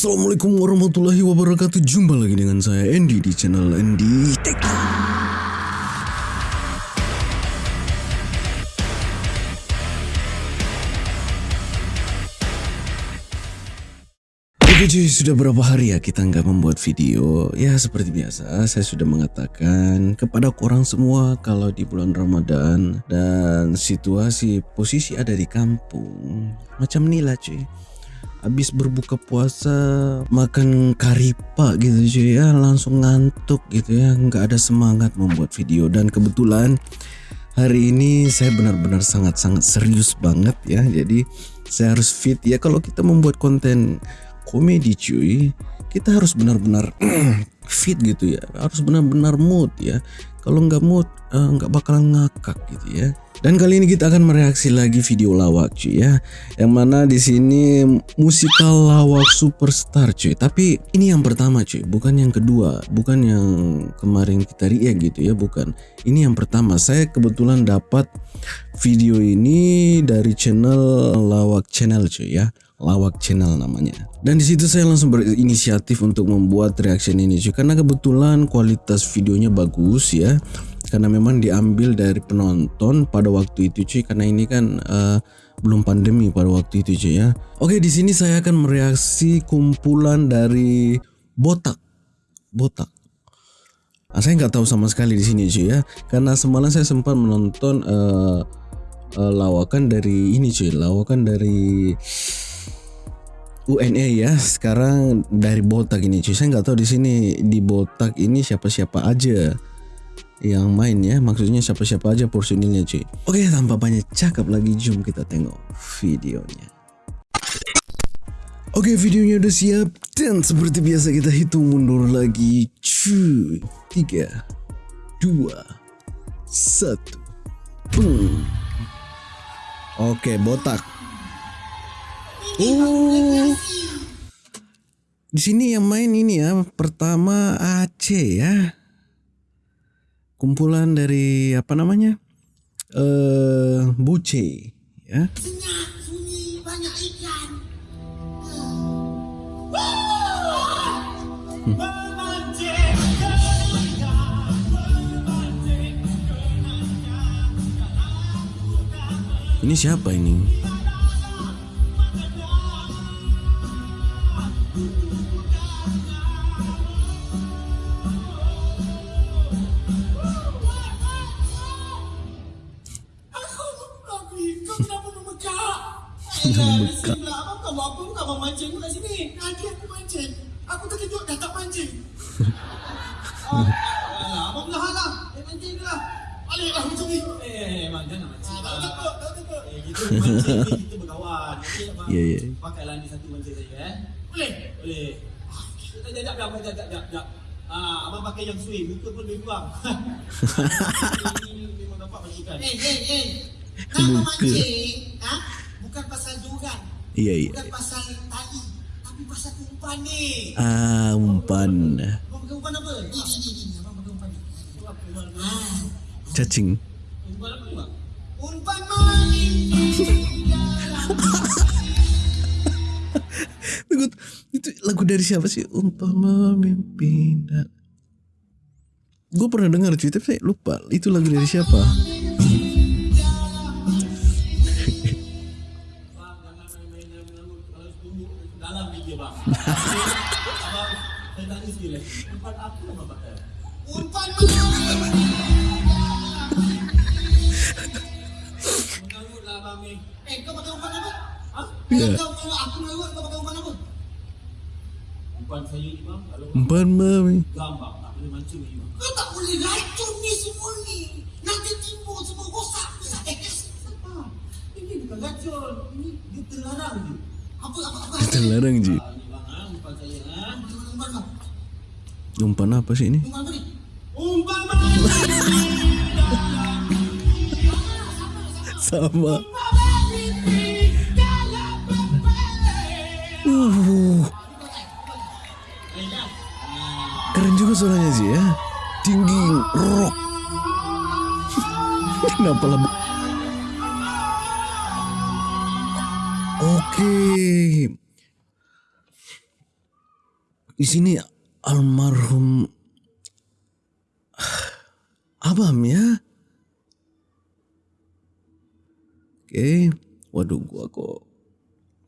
Assalamualaikum warahmatullahi wabarakatuh. Jumpa lagi dengan saya Andy di channel Andy Tech. Oke cuy, sudah berapa hari ya kita nggak membuat video? Ya seperti biasa, saya sudah mengatakan kepada korang semua Kalau di bulan Ramadan dan situasi posisi ada di kampung Macam inilah cuy Habis berbuka puasa makan karipa gitu cuy ya. Langsung ngantuk gitu ya. Nggak ada semangat membuat video. Dan kebetulan hari ini saya benar-benar sangat-sangat serius banget ya. Jadi saya harus fit ya. Kalau kita membuat konten komedi cuy kita harus benar-benar fit gitu ya. Harus benar-benar mood ya. Kalau nggak mood eh, nggak bakalan ngakak gitu ya. Dan kali ini kita akan mereaksi lagi video lawak cuy ya. Yang mana di sini musikal lawak superstar cuy. Tapi ini yang pertama cuy bukan yang kedua. Bukan yang kemarin kita react gitu ya bukan. Ini yang pertama. Saya kebetulan dapat video ini dari channel lawak channel cuy ya Lawak Channel namanya. Dan di situ saya langsung berinisiatif untuk membuat reaction ini cuy karena kebetulan kualitas videonya bagus ya. Karena memang diambil dari penonton pada waktu itu cuy karena ini kan uh, belum pandemi pada waktu itu cuy ya. Oke, di sini saya akan mereaksi kumpulan dari botak. Botak. Nah, saya nggak tahu sama sekali di sini cuy ya. Karena semalam saya sempat menonton uh, uh, lawakan dari ini cuy, lawakan dari UNE ya. Sekarang dari botak ini cuy. Saya nggak tahu di sini di botak ini siapa-siapa aja yang main ya. Maksudnya siapa-siapa aja personilnya cuy. Oke tanpa banyak cakap lagi jom kita tengok videonya. Oke videonya udah siap dan seperti biasa kita hitung mundur lagi cuy. Tiga dua satu. Boom. Oke botak Oh. Di sini yang main ini ya, pertama Aceh ya. Kumpulan dari apa namanya? Eh, uh, Buce ya. Ini siapa ini? Baliklah macam ni. Eh, memang jangan mancing. Tak takut, tak takut. Eh, kita mancing, kita berkawan. Ya, ya. Pakailah ni satu mancing saya, eh. Boleh? Boleh. Sekejap, sekejap, sekejap, sekejap, sekejap. Ah, abang pakai yang swing, muka pun lebih kurang. Ini memang dapat mancingkan. Eh, eh, eh. Nak mancing, ha? bukan pasal joran. Iya, iya. Bukan pasal tali. Tapi pasal umpan ni. Ah, umpan. Abang pakai umpan apa? Ni, ni, ni. Abang pakai umpan ni. Ah. Cacing. Tunggu, itu lagu dari siapa sih? Umpan memimpin. Gue pernah dengar cuy, tapi saya lupa. Itu lagu dari siapa? Ya. Umpan saya ni bang, kalau umpan mami. Gambar tak boleh mancing ni bang. Kau tak boleh racun ni semua ni. Nanti timbul semua rosak. Rosak eh, Ini bukan racun. Ini dia terlarang je. Apa apa apa? Terlarang je. Ah, ni bang, ha? umpan saya ha. Umpan bang. Umpan apa sih ini? Umpan apa ni? Umpan bang. Sama. Uh. Keren juga suaranya sih ya. Tinggi, rock. Kenapa lah? Oke. di sini almarhum Abam ya. Oke, waduh gua kok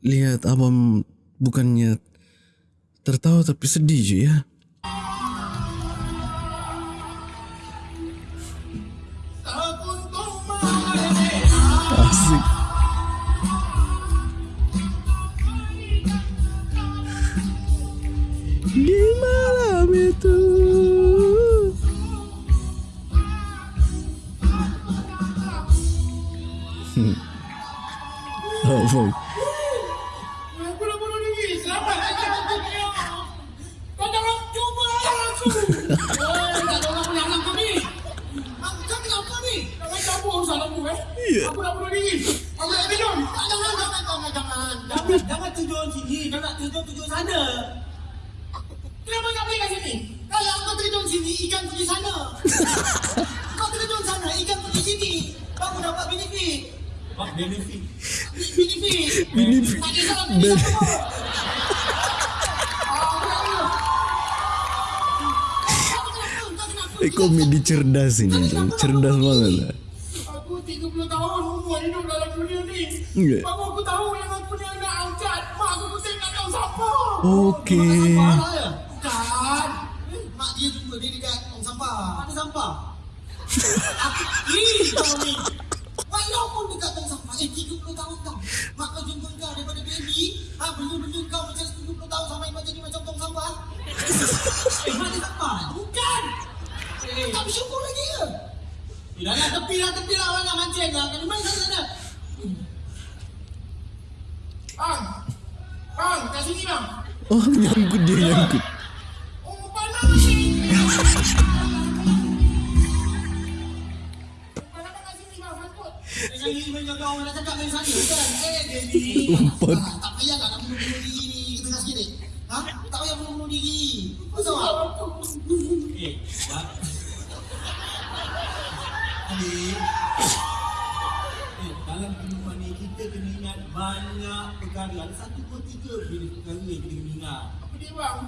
lihat Abam bukannya tertawa tapi sedih cuy ya. Hmm. Aku sana. Kenapa kau pergi kat sini? Kalau kau terjun sini, ikan pergi sana. kau terjun sana, ikan pergi sini. Kamu dapat benefit. Apa benefit? Benefit. Benefit. Tak kisah benefit apa. Eh komedi cerdas ini. Cerdas banget lah. Aku 30 tahun umur hidup dalam dunia ni. Iya. Okey. Lah ya? Bukan. Mak dia jumpa dia dekat tong sampah. Mana sampah? aku, ih, kau ni. Walaupun dekat tong sampah, eh 30 tahun tau. Mak kau jumpa kau daripada baby. Ha, benda-benda kau macam 10 tahun sampai kau jadi macam tong sampah. eh, mak dia sampah? Bukan. Eh, tak bersyukur lagi ke? Eh, dah lah, tepi lah, tepi lah. Orang nak mancing lah. Kena main sana, sana. Bang. Bang, kat sini bang. Oh nyangkut dia nyangkut. Oh, panas ni. Panas kat sini bang, sangkut. Eh, kali ni main kau orang nak cakap main sana, kan? Eh, Daddy. Umpat. Tak, tak payah lah nak bunuh-bunuh diri ni. Kita nak sikit ni. Ha? Tak payah bunuh-bunuh diri. Betul tak? Eh, tak. Adik. Banyak perkara. Ada satu pun tiga perkara yang kita kena ingat. Apa dia bang?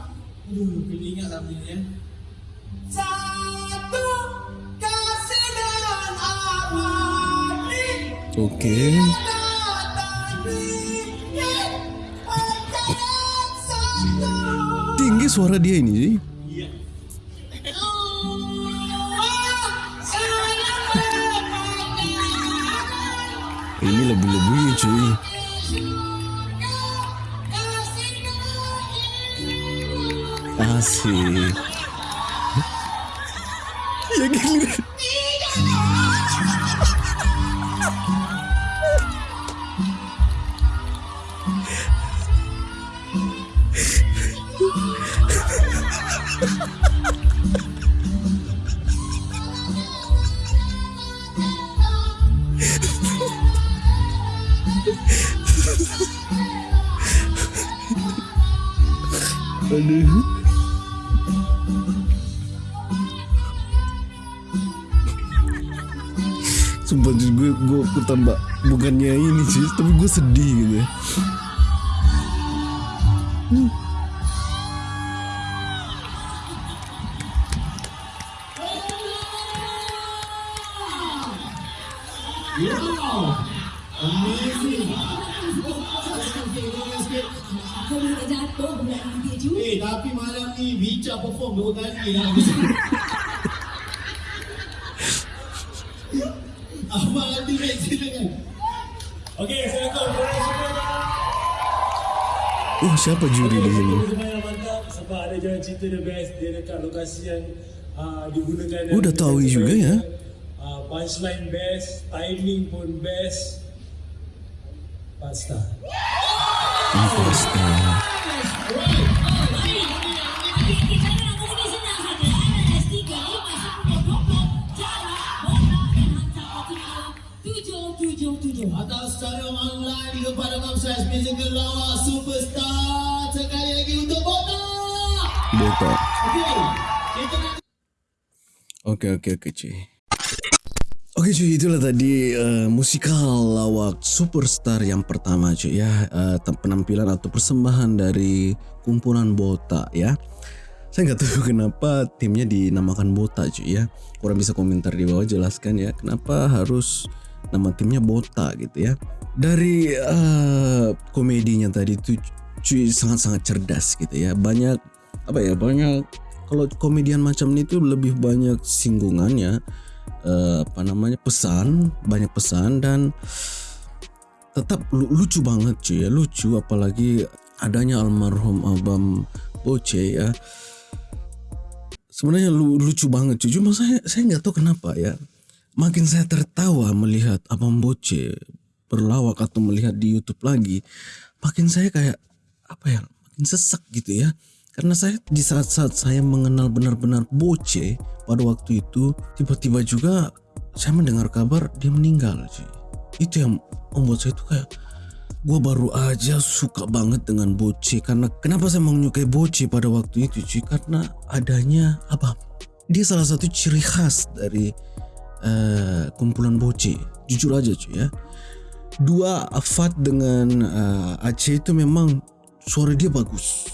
Aduh, kena ingat tak benda ni ya. Satu kasih dan abadi Okey. Tinggi suara dia ini cuy. Iya. Ini lebih-lebih cuy. Asik. Ya gila. Gue, gue, gue tambah Bukannya ini sih, tapi gue sedih gitu ya ni dia juga. Eh, tapi malam ni Bica perform dua kali lah. Okey, Assalamualaikum. Terima kasih semua. Oh siapa juri di sini? Mantap sebab ada jalan cerita the best dia dekat lokasi yang uh, digunakan Oh, dah tahu juga ya? uh, punchline best timing pun best 4 star Empat Atau secara online kepada Musical Lawa Superstar Sekali lagi untuk Oke oke oke cuy. Oke cuy itulah tadi uh, musikal lawak superstar yang pertama cuy ya uh, penampilan atau persembahan dari kumpulan Bota ya. Saya nggak tahu kenapa timnya dinamakan Bota cuy ya. Kurang bisa komentar di bawah jelaskan ya kenapa harus nama timnya Bota gitu ya. Dari uh, komedinya tadi tuh cuy sangat-sangat cerdas gitu ya. Banyak apa ya banyak kalau komedian macam ini tuh lebih banyak singgungannya uh, apa namanya pesan banyak pesan dan tetap lucu banget cuy ya lucu apalagi adanya almarhum abam Boce ya sebenarnya lu, lucu banget cuy cuma saya saya nggak tahu kenapa ya makin saya tertawa melihat abam Boce berlawak atau melihat di YouTube lagi makin saya kayak apa ya makin sesak gitu ya. Karena saya di saat-saat saya mengenal benar-benar Boce pada waktu itu tiba-tiba juga saya mendengar kabar dia meninggal cuy. Itu yang membuat saya itu kayak gue baru aja suka banget dengan Boce. Karena kenapa saya menyukai Boce pada waktu itu cuy karena adanya apa? Dia salah satu ciri khas dari uh, kumpulan Boce. Jujur aja cuy ya. Dua Afat dengan uh, Aceh itu memang suara dia bagus.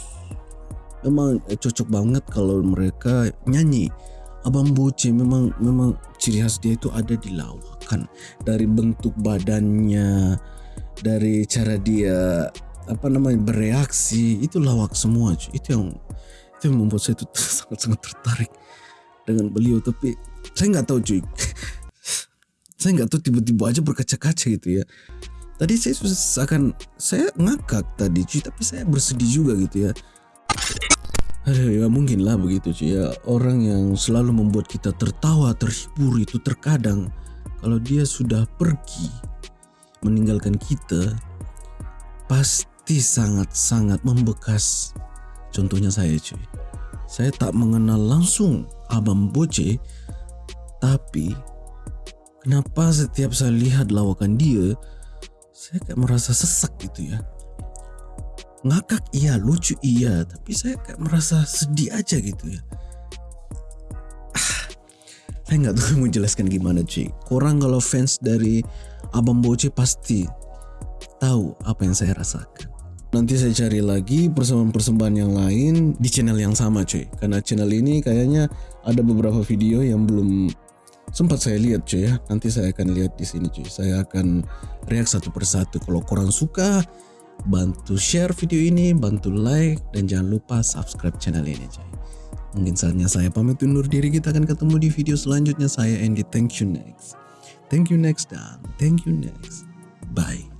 Memang eh, cocok banget kalau mereka nyanyi. Abang Boce memang memang ciri khas dia itu ada di lawakan. Dari bentuk badannya dari cara dia apa namanya bereaksi itu lawak semua cuy. itu yang itu yang membuat saya itu sangat sangat tertarik dengan beliau. Tapi saya nggak tahu cuy. Saya nggak tahu tiba-tiba aja berkaca-kaca gitu ya. Tadi saya akan saya ngakak tadi cuy tapi saya bersedih juga gitu ya. Aduh, ya mungkin lah begitu cuy ya. Orang yang selalu membuat kita tertawa terhibur itu terkadang kalau dia sudah pergi meninggalkan kita pasti sangat-sangat membekas. Contohnya saya cuy. Saya tak mengenal langsung Abang Boce tapi kenapa setiap saya lihat lawakan dia saya kayak merasa sesak gitu ya. Ngakak iya lucu iya tapi saya kayak merasa sedih aja gitu ya. Ah, saya nggak tahu mau jelaskan gimana cuy kurang kalau fans dari Abang Boce pasti tahu apa yang saya rasakan. Nanti saya cari lagi persembahan-persembahan yang lain di channel yang sama cuy karena channel ini kayaknya ada beberapa video yang belum sempat saya lihat cuy ya nanti saya akan lihat di sini cuy saya akan react satu persatu kalau kurang suka bantu share video ini, bantu like, dan jangan lupa subscribe channel ini coy. Mungkin saatnya saya pamit undur diri, kita akan ketemu di video selanjutnya. Saya Andy, thank you next. Thank you next dan thank you next. Bye.